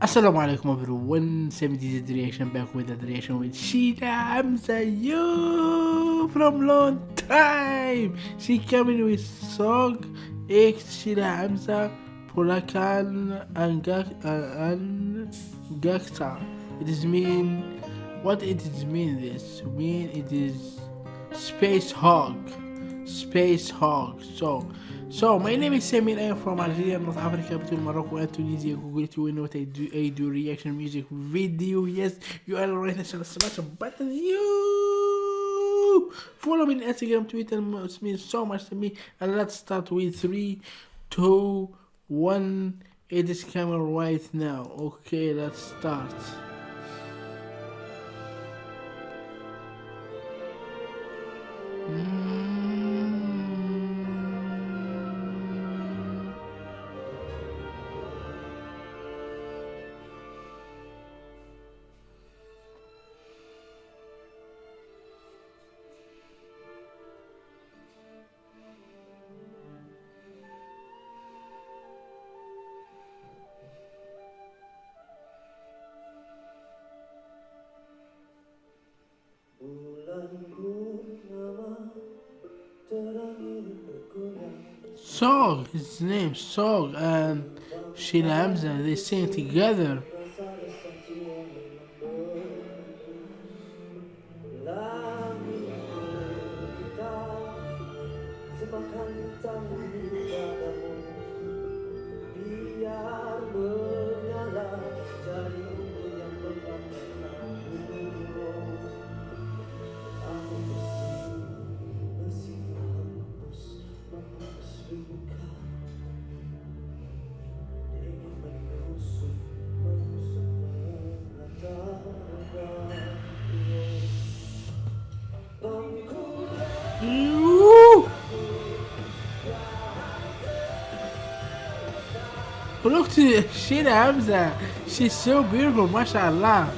Assalamu alaikum everyone, 70 the reaction back with the reaction with Sheila Hamza, yo, from long time. She coming with song X Sheila Hamza, Polakan and Gak and Gakta. It is mean, what it is mean this? Mean it is Space Hog, Space Hog. So so, my name is Samir. I am from Algeria, North Africa, between Morocco and Tunisia. Google to know what I do. I do reaction music video. Yes, you are right. National smash button. You follow me on Instagram, Twitter. It means so much to me. And let's start with three, two, one. It is camera right now. Okay, let's start. Mm. Sog, his name Sog and Sheila Hamza, they sing together. Look to Sheila Hamza. She's so beautiful, mashallah.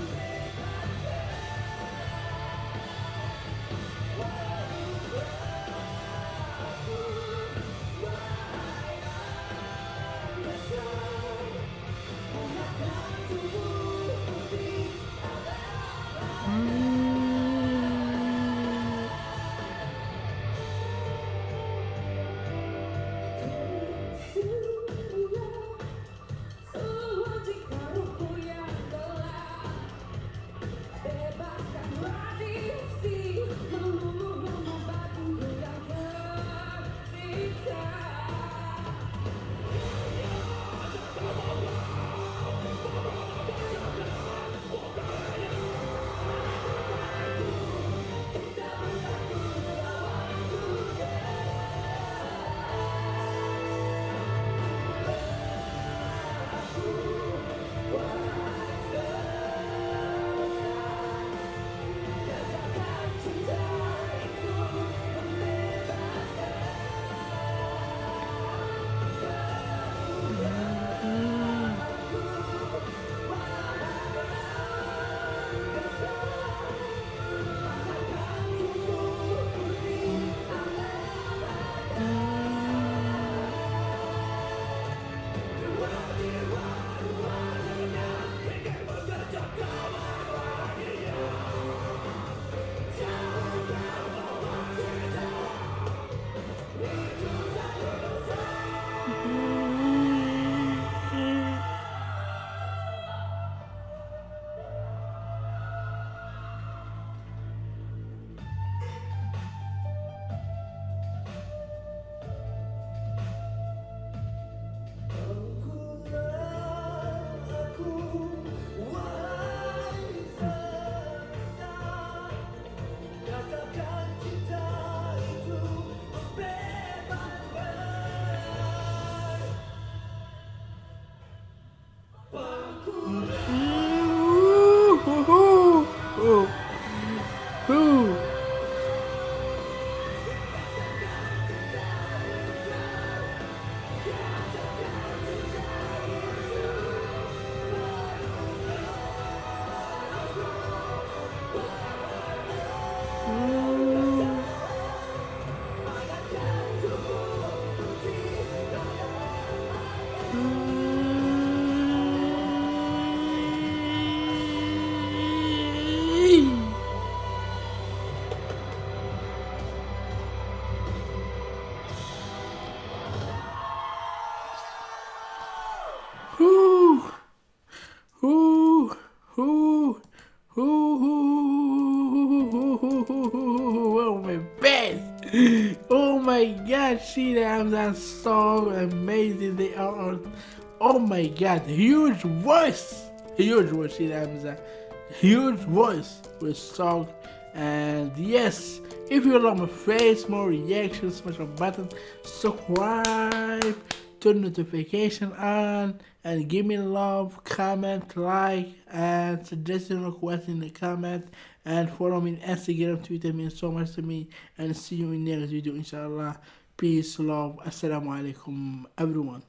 Yeah, Sheila Hamza so amazing. They are, oh my god, huge voice, huge voice, Sheila Hamza, huge voice with song. And yes, if you love my face, more reactions, smash the button, subscribe, turn notification on, and give me love, comment, like, and suggestion request in the comment, and follow me on Instagram, Twitter means so much to me, and see you in the next video, inshallah. Peace, love, assalamu alaikum, everyone.